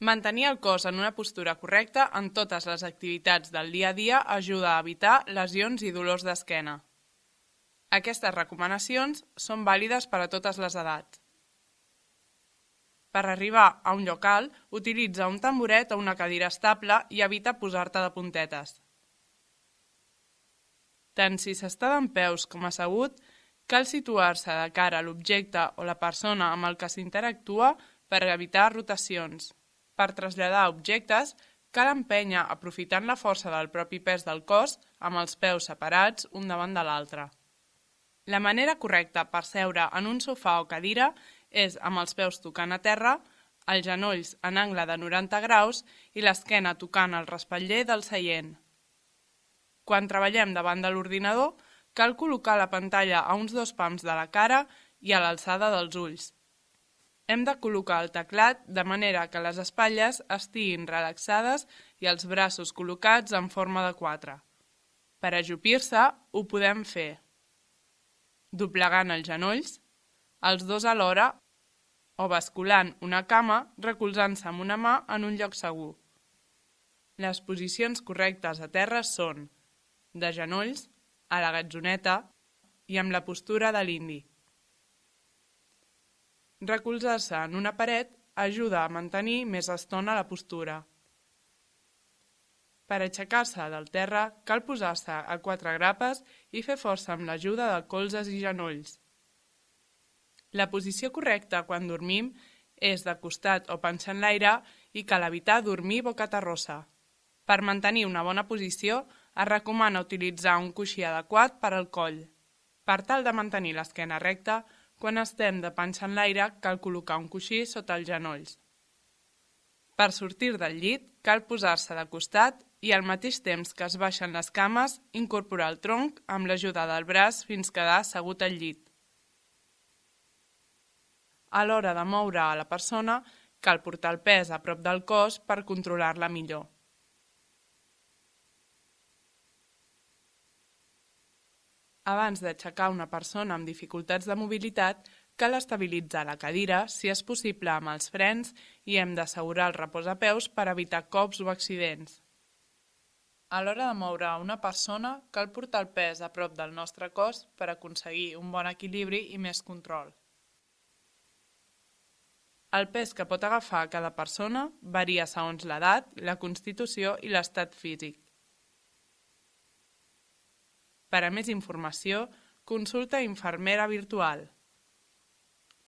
Mantenir el cos en una postura correcta en totes les activitats del dia a dia ajuda a evitar lesions i dolors d'esquena. Aquestes recomanacions són vàlides per a totes les edats. Per arribar a un lloc alt, utilitza un tamboret o una cadira estable i evita posar-te de puntetes. Tant si s'està d'en peus com assegut, cal situar-se de cara a l'objecte o la persona amb el que s'interactua per evitar rotacions. Per traslladar objectes, cal empènyer aprofitant la força del propi pes del cos amb els peus separats un davant de l'altre. La manera correcta per seure en un sofà o cadira és amb els peus tocant a terra, els genolls en angle de 90 graus i l'esquena tocant el respatller del seient. Quan treballem davant de l'ordinador, cal col·locar la pantalla a uns dos pams de la cara i a l'alçada dels ulls. Hem de col·locar el teclat de manera que les espatlles estiguin relaxades i els braços col·locats en forma de quatre. Per ajupir-se, ho podem fer doblegant els genolls, els dos alhora, o basculant una cama recolzant-se amb una mà en un lloc segur. Les posicions correctes a terra són de genolls, a la gatzoneta i amb la postura de l'indi. Recolzar-se en una paret ajuda a mantenir més estona la postura. Per aixecar-se del terra cal posar-se a quatre grapes i fer força amb l'ajuda de colzes i genolls. La posició correcta quan dormim és de costat o panxa en l'aire i cal evitar dormir boca terrossa. Per mantenir una bona posició es recomana utilitzar un coixí adequat per al coll. Per tal de mantenir l'esquena recta, quan estem de panxa en l'aire, cal col·locar un coixí sota els genolls. Per sortir del llit, cal posar-se de costat i al mateix temps que es baixen les cames, incorporar el tronc amb l'ajuda del braç fins quedar assegut al llit. A l'hora de moure a la persona, cal portar el pes a prop del cos per controlar-la millor. Abans d'aixecar una persona amb dificultats de mobilitat, cal estabilitzar la cadira, si és possible amb els frens, i hem d'assegurar el reposapeus per evitar cops o accidents. A l'hora de moure una persona, cal portar el pes a prop del nostre cos per aconseguir un bon equilibri i més control. El pes que pot agafar cada persona varia segons l'edat, la constitució i l'estat físic. Per a més informació, consulta Infermera Virtual.